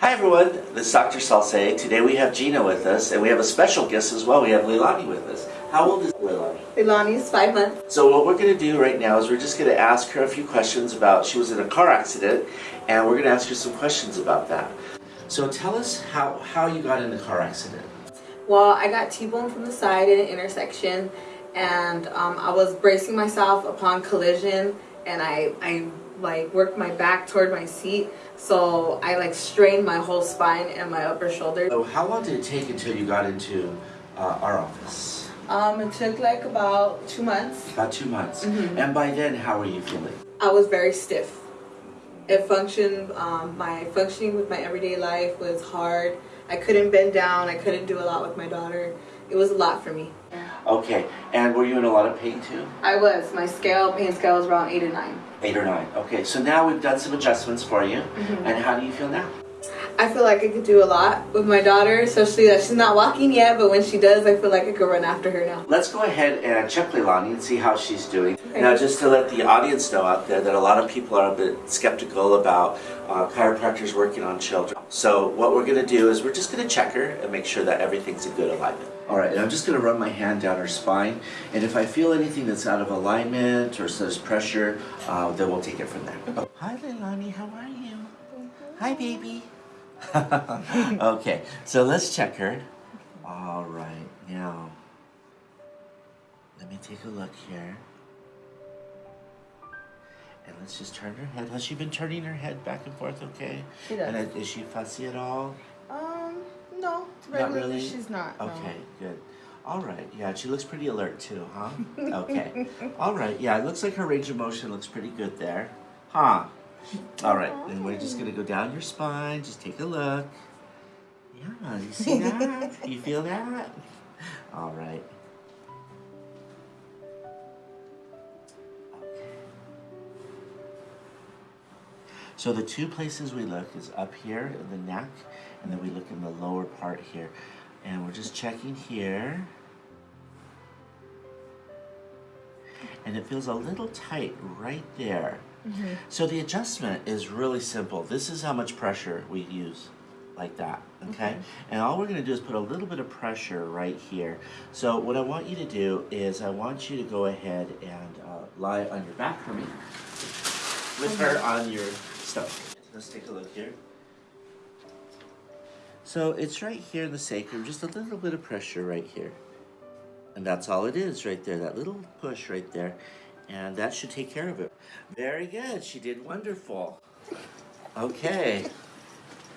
Hi everyone, this is Dr. Salce. Today we have Gina with us, and we have a special guest as well. We have Leilani with us. How old is Leilani? Ilani is five months. So what we're going to do right now is we're just going to ask her a few questions about, she was in a car accident, and we're going to ask her some questions about that. So tell us how, how you got in the car accident. Well, I got T-boned from the side in an intersection, and um, I was bracing myself upon collision, and I, I like worked my back toward my seat, so I like strained my whole spine and my upper shoulder. So how long did it take until you got into uh, our office? Um, it took like about two months. About two months. Mhm. And by then, how were you feeling? I was very stiff. It functioned, um, my functioning with my everyday life was hard. I couldn't bend down, I couldn't do a lot with my daughter. It was a lot for me. Okay, and were you in a lot of pain too? I was. My scale, pain scale was around eight or nine. Eight or nine. Okay, so now we've done some adjustments for you. Mhm. And how do you feel now? I feel like I could do a lot with my daughter, especially that she's not walking yet, but when she does, I feel like I could run after her now. Let's go ahead and check Leilani and see how she's doing. Okay. Now, just to let the audience know out there that a lot of people are a bit skeptical about uh, chiropractors working on children. So what we're going to do is we're just going to check her and make sure that everything's in good alignment. All right, and I'm just going to run my hand down her spine, and if I feel anything that's out of alignment or there's pressure, uh, then we'll take it from there. Oh, hi, Leilani. How are you? Hi, baby. okay, so let's check her. All right, now let me take a look here. And let's just turn her head. Has she been turning her head back and forth okay? She does. And is she fussy at all? Um, no. Not really? She's not. no. Okay, good. All right, yeah, she looks pretty alert too, huh? Okay. All right, yeah, it looks like her range of motion looks pretty good there. Huh? All right, and we're just gonna go down your spine, just take a look. Yeah, you see that? you feel that? All right. Okay. So the two places we look is up here in the neck, and then we look in the lower part here. And we're just checking here. And it feels a little tight right there. Mm-hmm. So the adjustment is really simple. This is how much pressure we use, like that, okay? Mm-hmm. And all we're gonna do is put a little bit of pressure right here. So what I want you to do is I want you to go ahead and uh, lie on your back for me with her mm-hmm. on your stomach. Let's take a look here. So it's right here in the sacrum, just a little bit of pressure right here. And that's all it is right there, that little push right there. And that should take care of it. Very good, she did wonderful. Okay,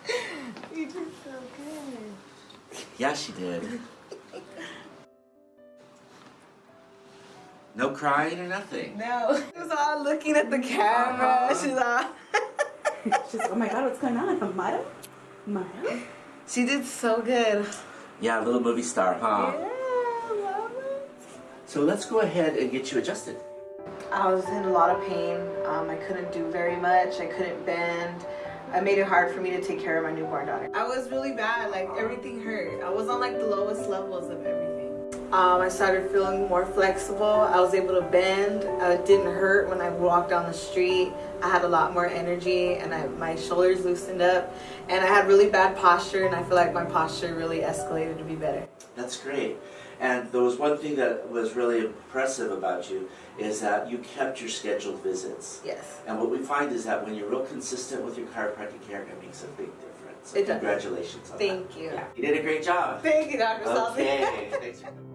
You did so good. yeah, she did. No crying or nothing. No. She was all looking at the camera. Uh-huh. She's all. She's like, oh my god, what's going on? Mara? Mara? She did so good. Yeah, little movie star, huh? Yeah, love it. So let's go ahead and get you adjusted. I was in a lot of pain. Um, I couldn't do very much. I couldn't bend. I made it hard for me to take care of my newborn daughter. I was really bad. Like everything hurt. I was on like the lowest levels of everything. Um, I started feeling more flexible. I was able to bend. Uh, it didn't hurt when I walked down the street. I had a lot more energy and I, my shoulders loosened up. And I had really bad posture and I feel like my posture really escalated to be better. That's great. And there was one thing that was really impressive about you is that you kept your scheduled visits. Yes. And what we find is that when you're real consistent with your chiropractic care, it makes a big difference. So It does. congratulations on Thank that. you. Yeah, you did a great job. Thank you, Dr. Okay, thanks for coming.